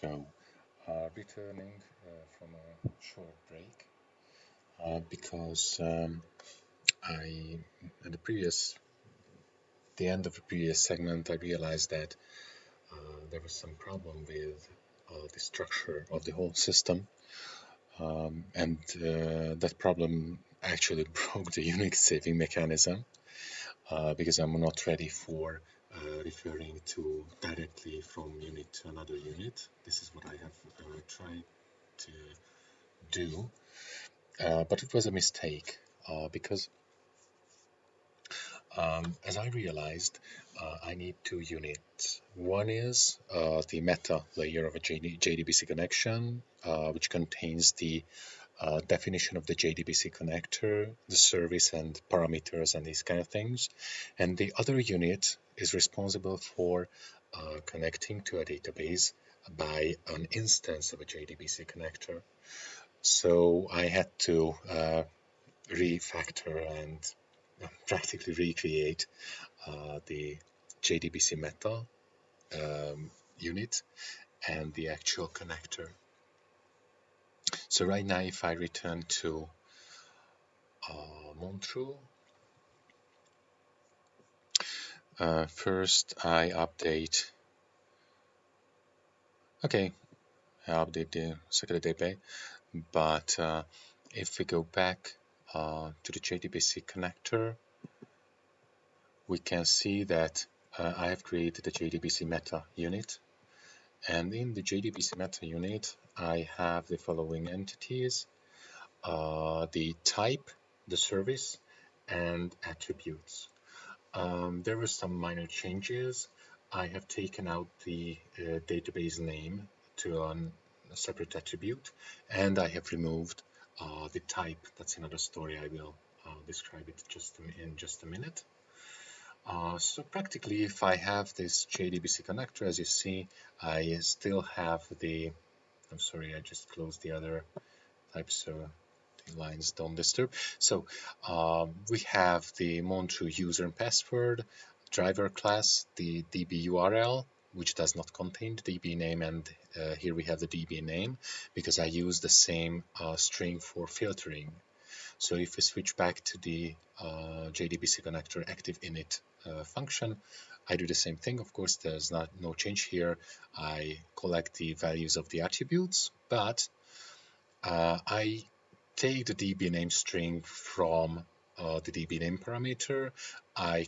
So, uh, returning uh, from a short break uh, because um, I, at the previous, the end of the previous segment, I realized that uh, there was some problem with uh, the structure of the whole system, um, and uh, that problem actually broke the Unix saving mechanism because I'm not ready for uh, referring to directly from unit to another unit. This is what I have uh, tried to do, uh, but it was a mistake uh, because um, as I realized, uh, I need two units. One is the meta layer of a JD JDBC connection, which contains the uh, definition of the JDBC connector, the service and parameters and these kind of things. And the other unit is responsible for uh, connecting to a database by an instance of a JDBC connector. So I had to uh, refactor and practically recreate uh, the JDBC meta um, unit and the actual connector so right now, if I return to uh, Montreux, uh, first I update, okay, I update the security DB, but uh, if we go back uh, to the JDBC connector, we can see that uh, I have created a JDBC meta unit. And in the JDBC meta unit, I have the following entities, uh, the type, the service, and attributes. Um, there were some minor changes. I have taken out the uh, database name to an, a separate attribute, and I have removed uh, the type. That's another story. I will uh, describe it just in just a minute. Uh, so practically, if I have this JDBC connector, as you see, I still have the, I'm sorry, I just closed the other type, so lines don't disturb. So um, we have the Montreux user and password, driver class, the DB URL, which does not contain the DB name, and uh, here we have the DB name, because I use the same uh, string for filtering. So if we switch back to the uh, JDBC connector active init uh, function. I do the same thing. Of course, there's not no change here. I collect the values of the attributes, but uh, I take the DB name string from uh, the DB name parameter. I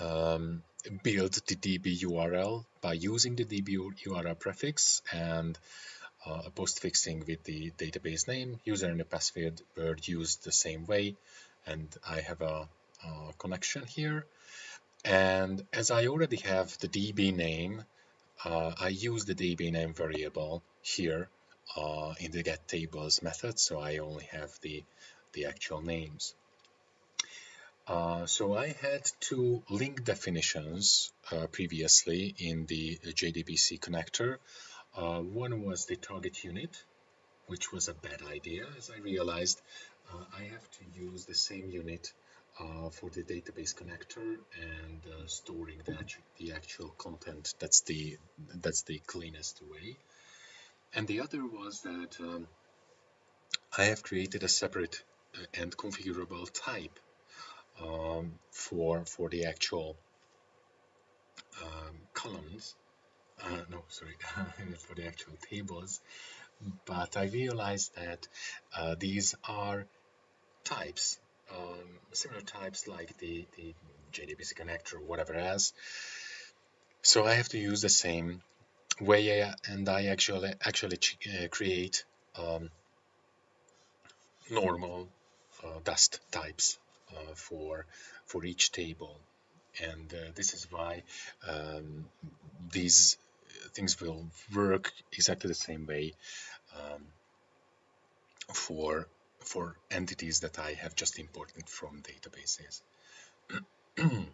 um, build the DB URL by using the DB URL prefix and uh, a postfixing with the database name. User and the password were used the same way, and I have a uh, connection here. And as I already have the DB name, uh, I use the DB name variable here uh, in the get tables method, so I only have the, the actual names. Uh, so I had two link definitions uh, previously in the JDBC connector. Uh, one was the target unit, which was a bad idea, as I realized I have to use the same unit uh, for the database connector and uh, storing the, the actual content. That's the that's the cleanest way. And the other was that um, I have created a separate uh, and configurable type um, for for the actual um, columns. Uh, no, sorry, for the actual tables. But I realized that uh, these are types um, similar types like the, the JDBC connector or whatever else. So I have to use the same way and I actually actually uh, create um, normal uh, dust types uh, for for each table and uh, this is why um, these things will work exactly the same way um, for for entities that I have just imported from databases.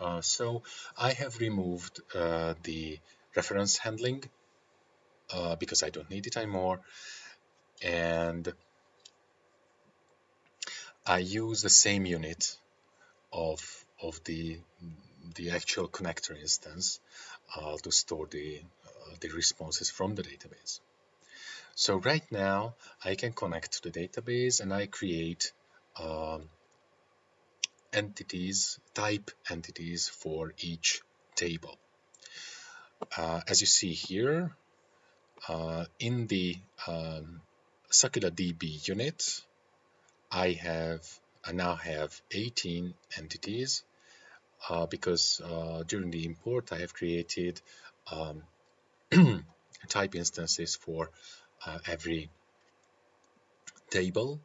uh, so I have removed uh, the reference handling uh, because I don't need it anymore and I use the same unit of of the the actual connector instance uh, to store the, uh, the responses from the database. So right now I can connect to the database and I create um, entities, type entities for each table. Uh, as you see here, uh, in the um, DB unit, I have I now have 18 entities uh, because uh, during the import I have created um, type instances for uh, every table.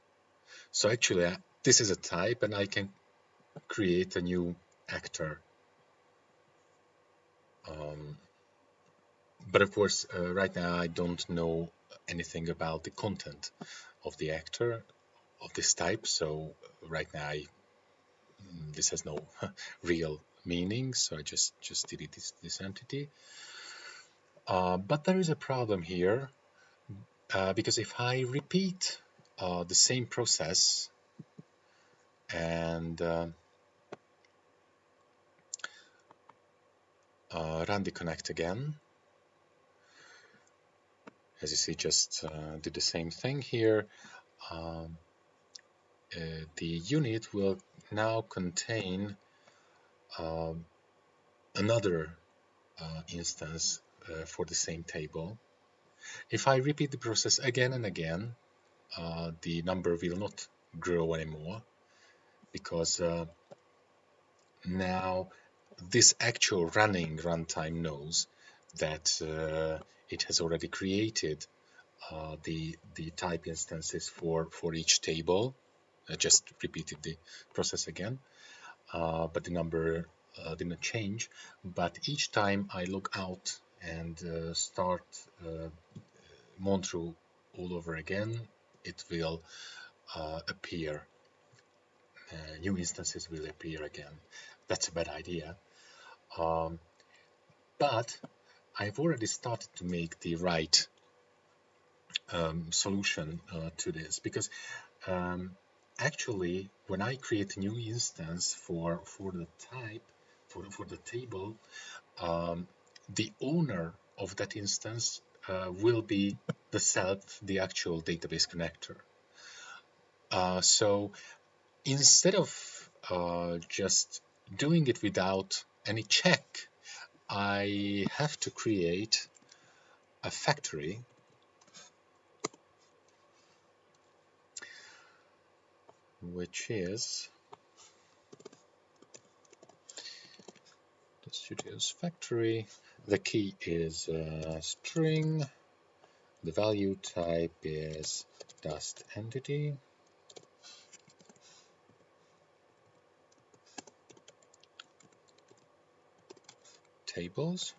So actually uh, this is a type and I can create a new actor. Um, but of course, uh, right now I don't know anything about the content of the actor of this type. So right now I, mm, this has no real meaning. So I just just delete this, this entity. Uh, but there is a problem here uh, because if I repeat uh, the same process and uh, uh, run the connect again, as you see, just uh, did the same thing here. Um, uh, the unit will now contain um, another uh, instance uh, for the same table. If I repeat the process again and again, uh, the number will not grow anymore because uh, now this actual running runtime knows that it has already created uh, the the type instances for for each table. I just repeated the process again, uh, but the number uh, didn't change. But each time I look out and uh, start uh, Montreux all over again, it will uh, appear. new instances will appear again. That's a bad idea. Um, but I've already started to make the right um, solution uh, to this because um, actually when I create a new instance for for the type for, for the table um, the owner of that instance uh, will be the self the actual database connector. Uh, so instead of uh, just doing it without any check I have to create a factory which is the studio's factory. The key is string. The value type is dust entity. Tables.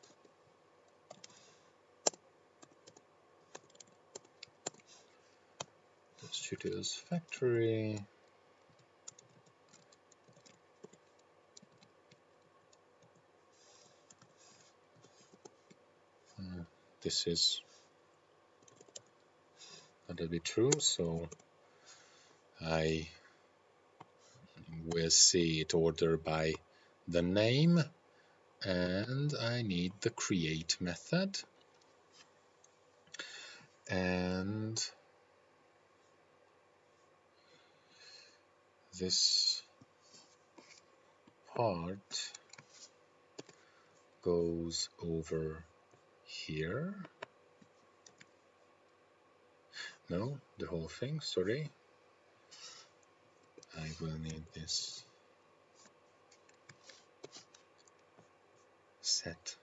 The studio's factory. Uh, this is that'll be true, so I will see it ordered by the name and I need the create method. And this part goes over here. No the whole thing sorry. I will need this set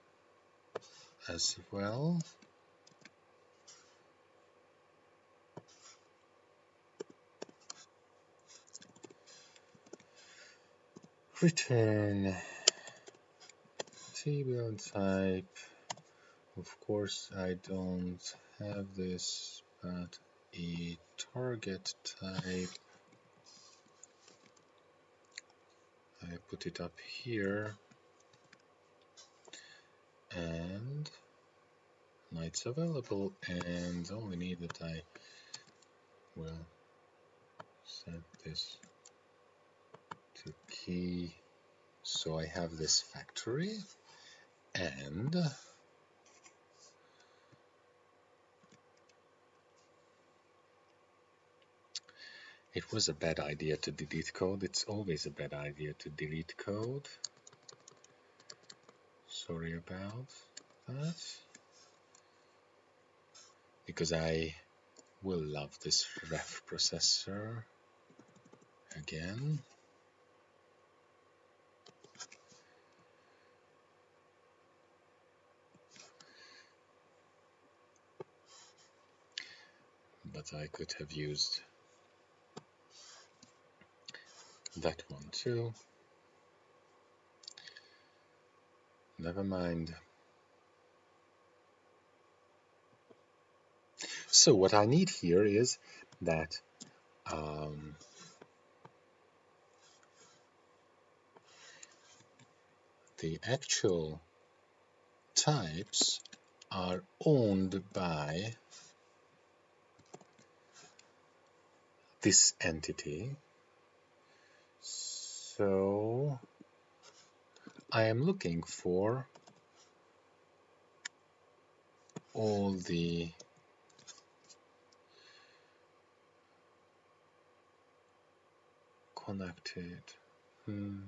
as well. Return table type. Of course, I don't have this, but a target type. I put it up here and nights available and only need that I will set this to key So I have this factory and it was a bad idea to delete code. It's always a bad idea to delete code. Sorry about that. Because I will love this ref processor again. But I could have used that one too. Never mind. So what I need here is that um, the actual types are owned by this entity. So I am looking for all the connected hmm.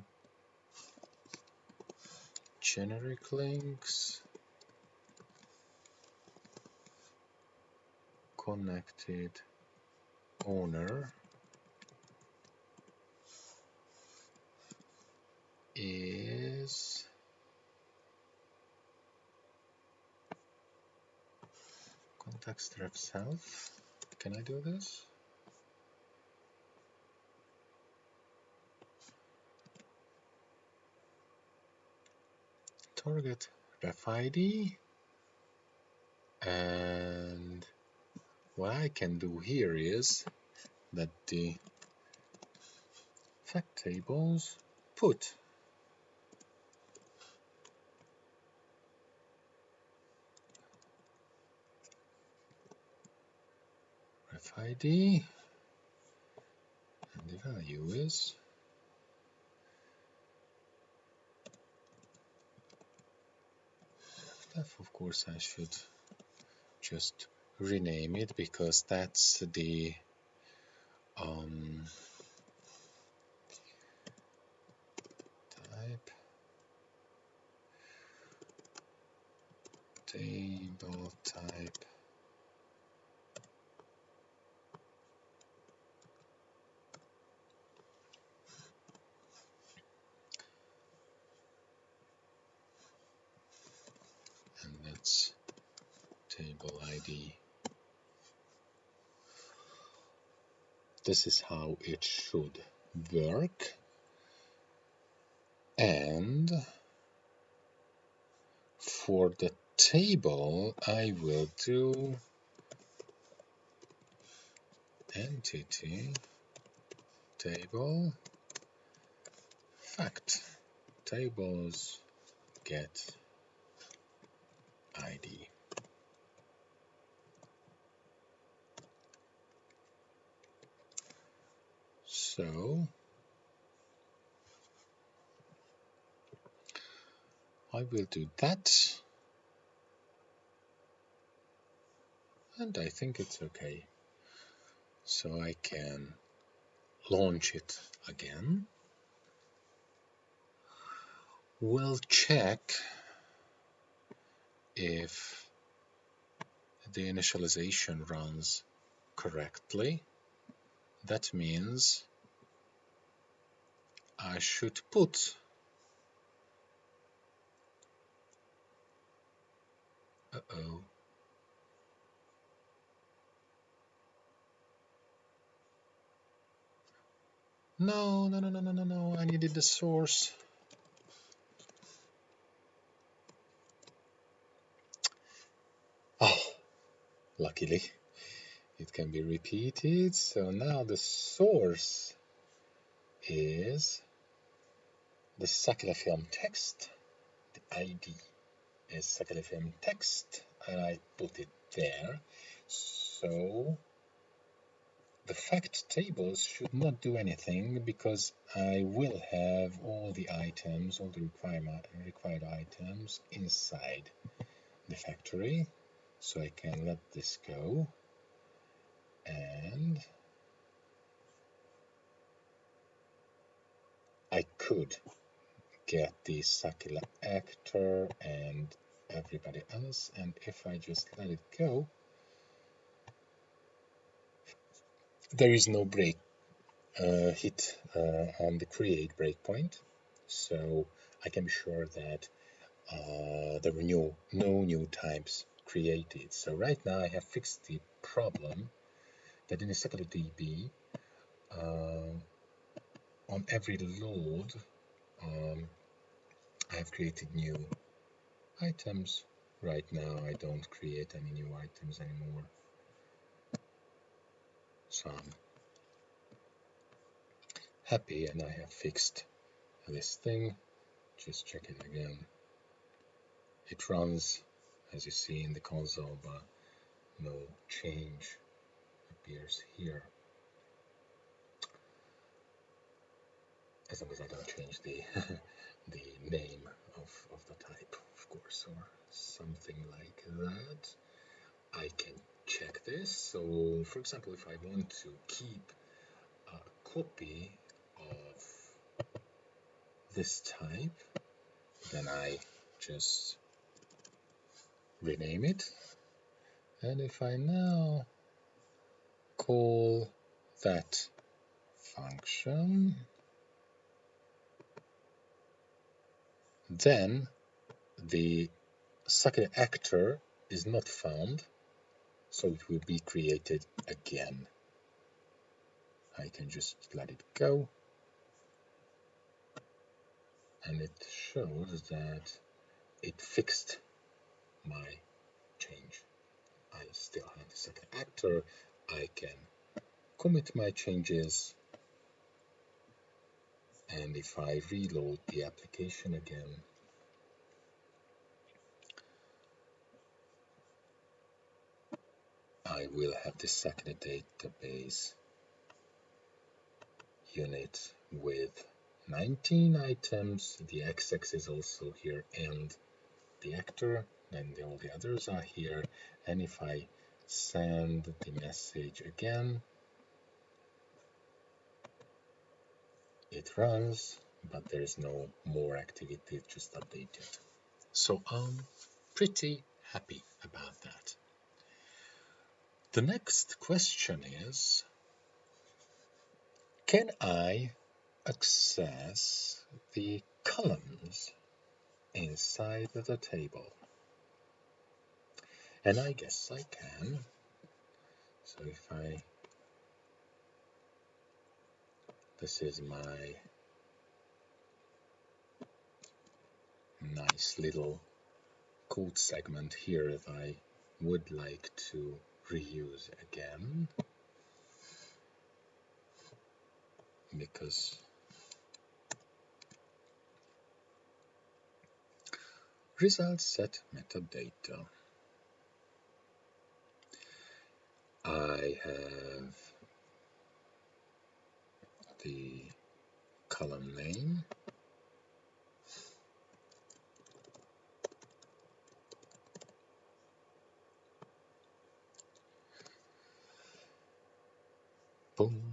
generic links connected owner is context ref self. Can I do this? Target ref ID and what I can do here is that the fact tables put ref ID and the value is of course I should just rename it because that's the um, type table type and that's table ID this is how it should work. And for the table I will do entity table fact. Tables get ID So I will do that. And I think it's okay. So I can launch it again. We'll check if the initialization runs correctly. That means I should put. Uh-oh. No no no no no no no. I needed the source. Oh luckily it can be repeated. So now the source is the Sakila film text, the ID is Sakila film text, and I put it there. So the fact tables should not do anything because I will have all the items, all the required items inside the factory. So I can let this go and I could get the Sakila actor and everybody else and if I just let it go there is no break uh, hit uh, on the create breakpoint. So I can be sure that uh, there were no, no new types created. So right now I have fixed the problem that in the Sakila DB uh, on every load um, I have created new items. Right now I don't create any new items anymore. So I'm happy and I have fixed this thing. Just check it again. It runs as you see in the console but no change appears here. As long as I don't change the the name of, of the type of course or something like that I can check this. So for example, if I want to keep a copy of this type, then I just rename it. And if I now call that function, then the second actor is not found so it will be created again. I can just let it go and it shows that it fixed my change. I still have the second actor. I can commit my changes and if I reload the application again I will have the second database unit with 19 items. The XX is also here and the actor and all the others are here. And if I send the message again, it runs, but there is no more activity, just updated. So I'm pretty happy about that. The next question is, can I access the columns inside of the table? And I guess I can. So if I, this is my nice little code segment here if I would like to reuse again. Because result set metadata. I have the column name. And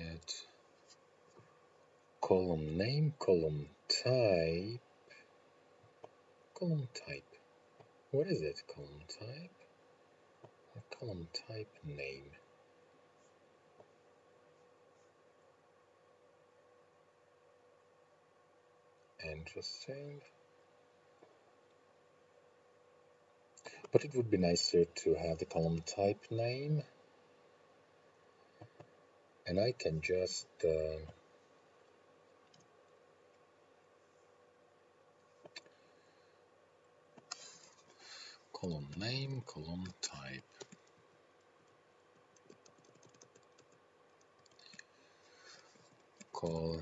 get column name column type column type. What is it? Column type? Or column type name? Interesting. But it would be nicer to have the column type name and I can just uh, column name, column type. call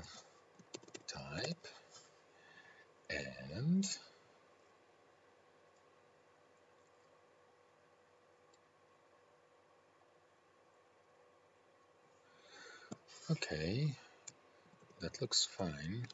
type and okay that looks fine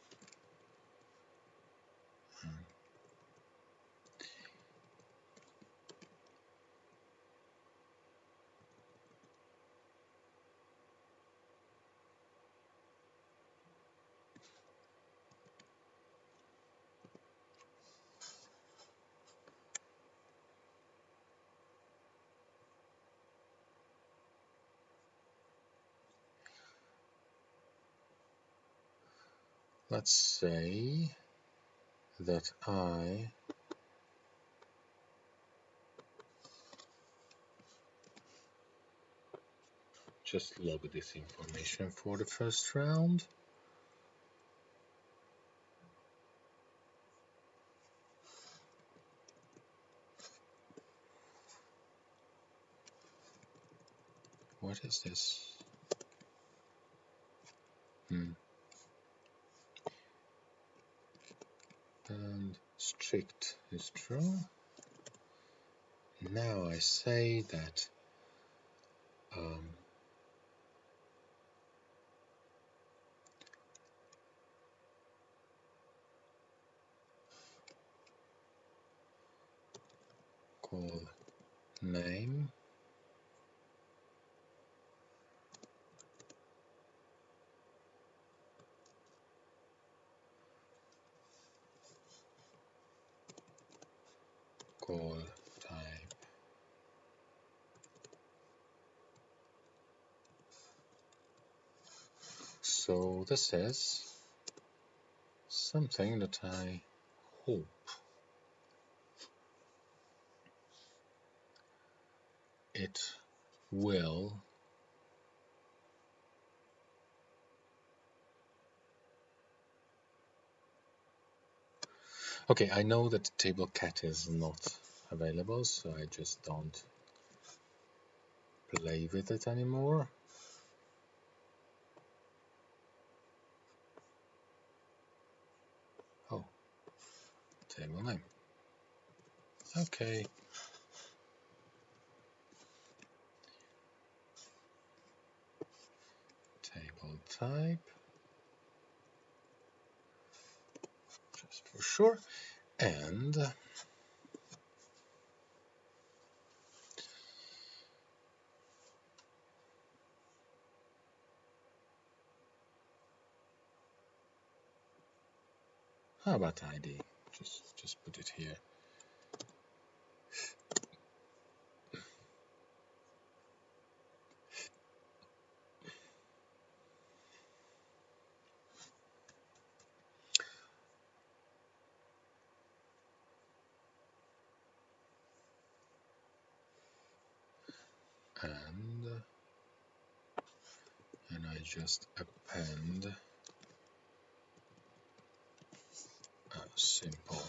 let's say that I just log this information for the first round. What is this hmm and strict is true. Now I say that um, call name call type so this is something that I hope it will Okay, I know that table cat is not available, so I just don't play with it anymore. Table name. Okay. Table type. Just for sure. And How about ID? Just just put it here. And uh, and I just append simple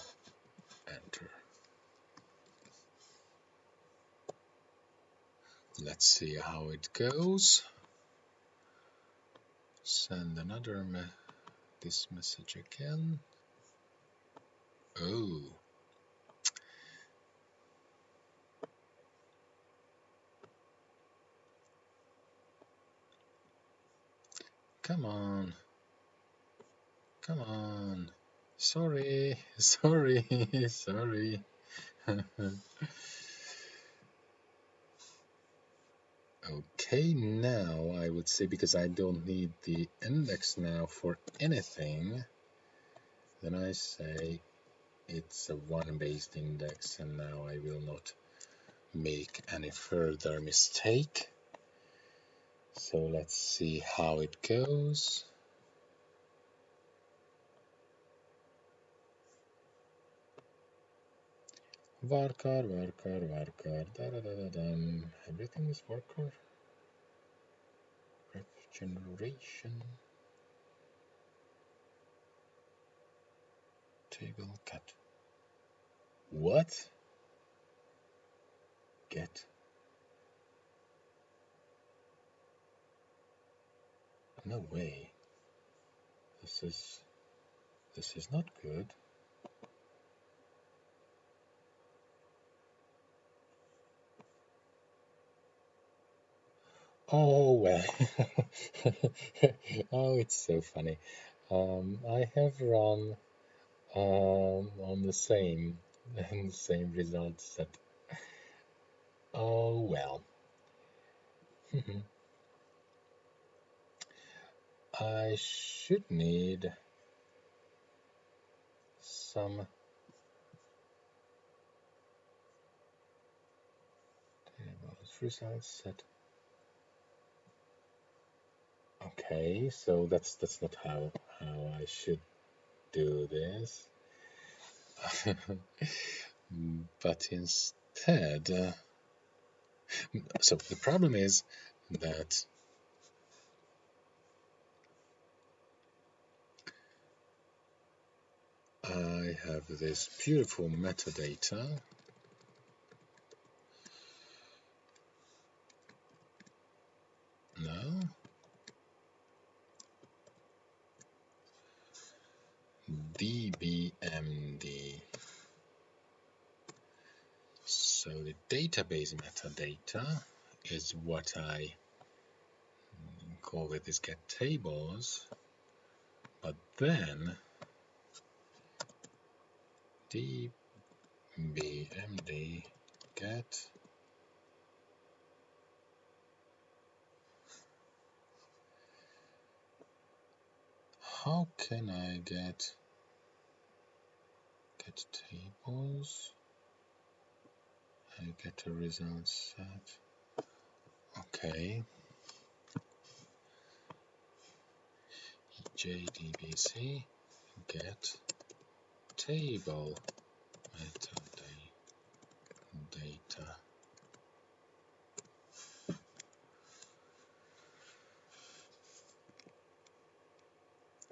enter. Let's see how it goes. Send another me this message again. Oh. Come on. Come on. Sorry, sorry, sorry. okay, now I would say because I don't need the index now for anything, then I say it's a one based index and now I will not make any further mistake. So let's see how it goes. Varchar, varchar, varchar, da da da da dum. Everything is varchar. Ref generation. Table cut. What? get no way this is this is not good Oh well, oh it's so funny. Um, I have run um, on the same the same result set. Oh well. I should need some tables results set Okay, so that's that's not how how I should do this. but instead, uh, so the problem is that I have this beautiful metadata now DBMD. So the database metadata is what I call it is get tables, but then DBMD get how can I get get tables I get a result set okay JDBC get table metadata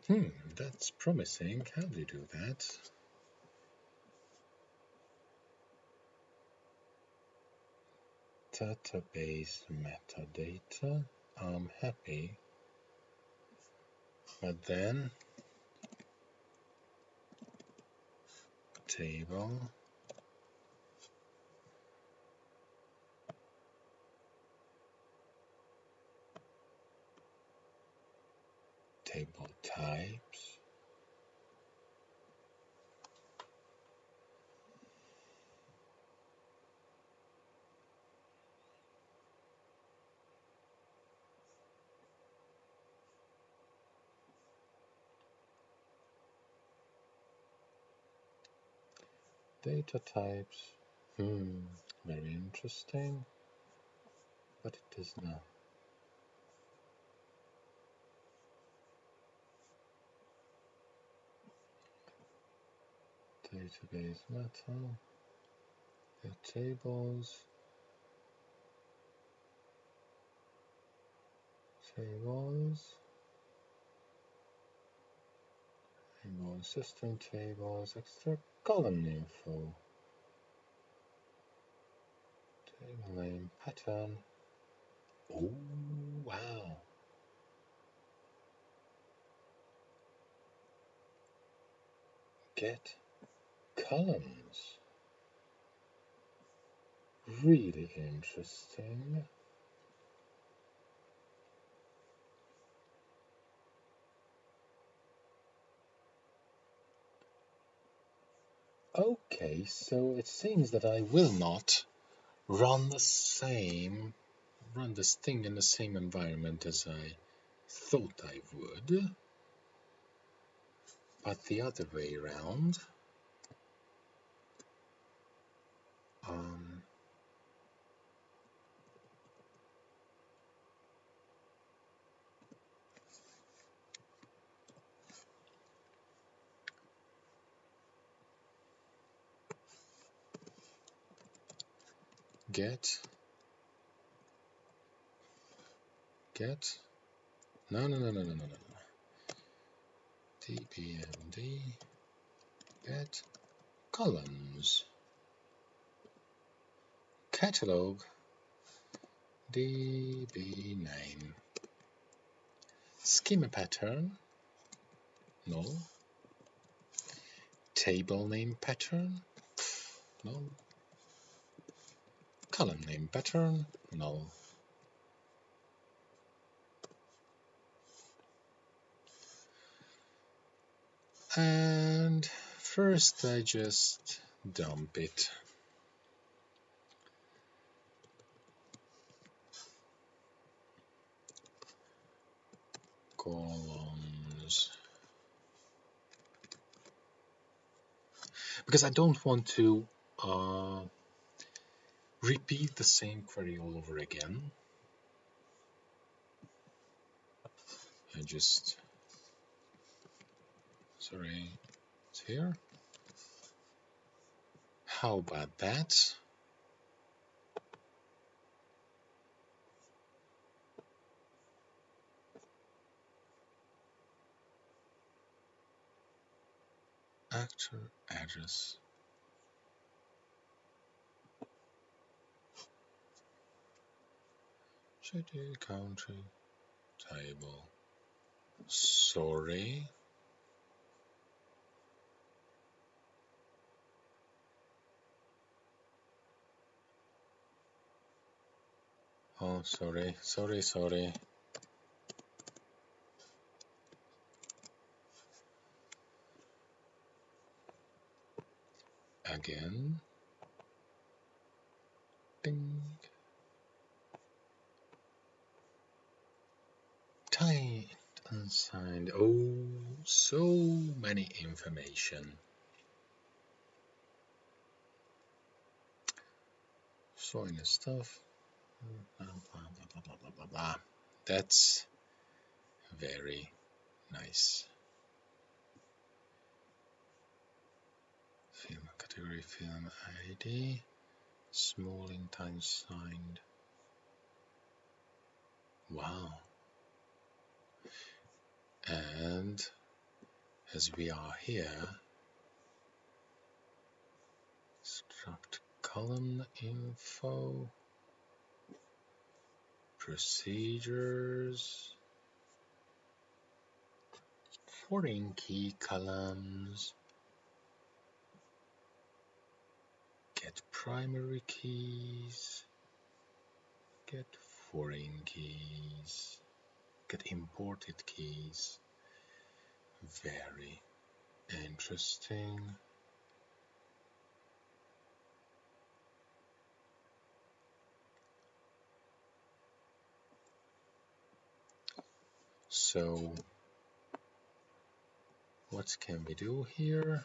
Hmm, that's promising. How do you do that? Database metadata. I'm happy. But then table table types data types. Hmm very interesting. But it is not. Database meta, your tables, tables, table system tables, extra column info, table name pattern. Oh wow! Get columns. Really interesting. Okay, so it seems that I will not run the same, run this thing in the same environment as I thought I would, but the other way around. Um, get. Get. No no no no no no no dbmd get. Columns. Catalog. Db name schema pattern. No. Table name pattern. No column name pattern? Null. and first I just dump it. Columns. Because I don't want to uh, repeat the same query all over again. I just sorry it's here. How about that? Actor address city country table sorry oh sorry sorry sorry again. Ding. Tight unsigned. Oh, so many information. Showing the stuff. Blah, blah, blah. That's very nice. Film category film ID, smallint unsigned. Wow. And as we are here, struct column info, procedures, foreign key columns, get primary keys, get foreign keys, get imported keys. Very interesting. So what can we do here?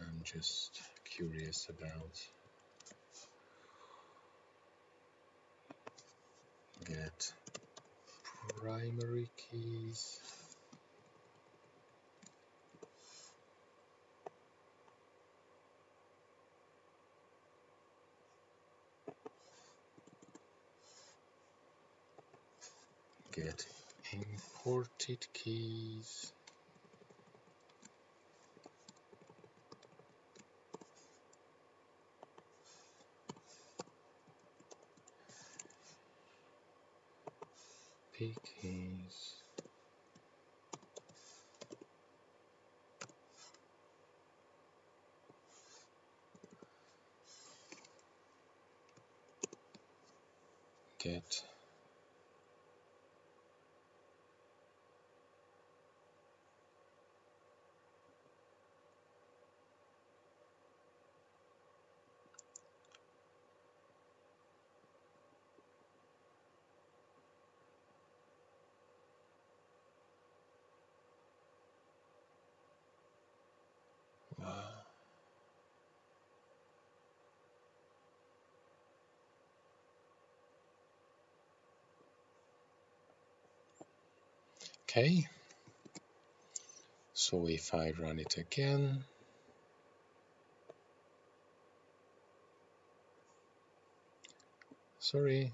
I'm just curious about get primary keys. Get imported keys keys get Okay, so if I run it again, sorry,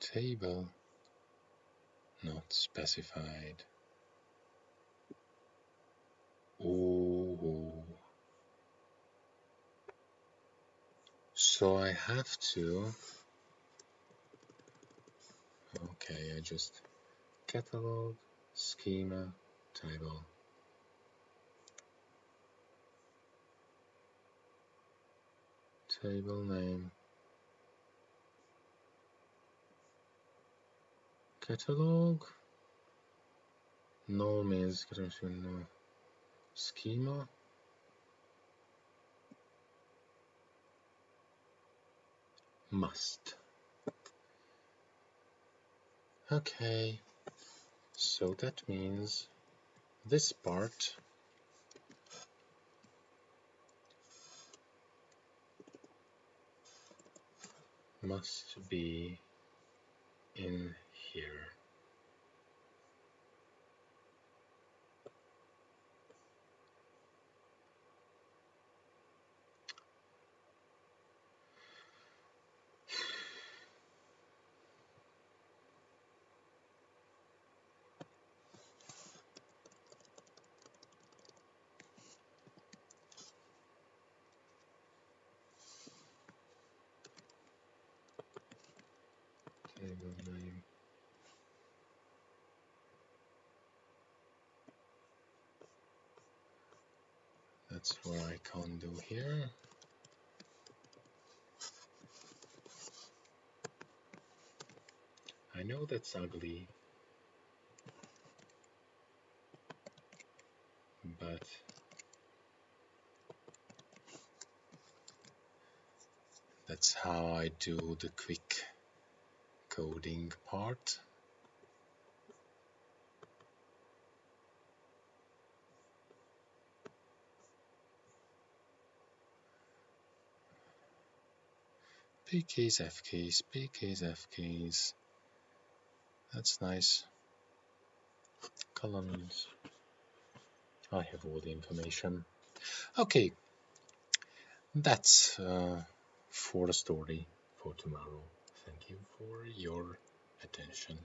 table not specified. Oh. So I have to okay I just catalog schema table. Table name. Catalog. No means schema must okay so that means this part must be in here. Name. That's what I can't do here. I know that's ugly, but that's how I do the quick coding part. P keys, F keys, P keys, F keys. That's nice. Columns. I have all the information. Okay, that's uh, for the story for tomorrow. Thank you for your attention.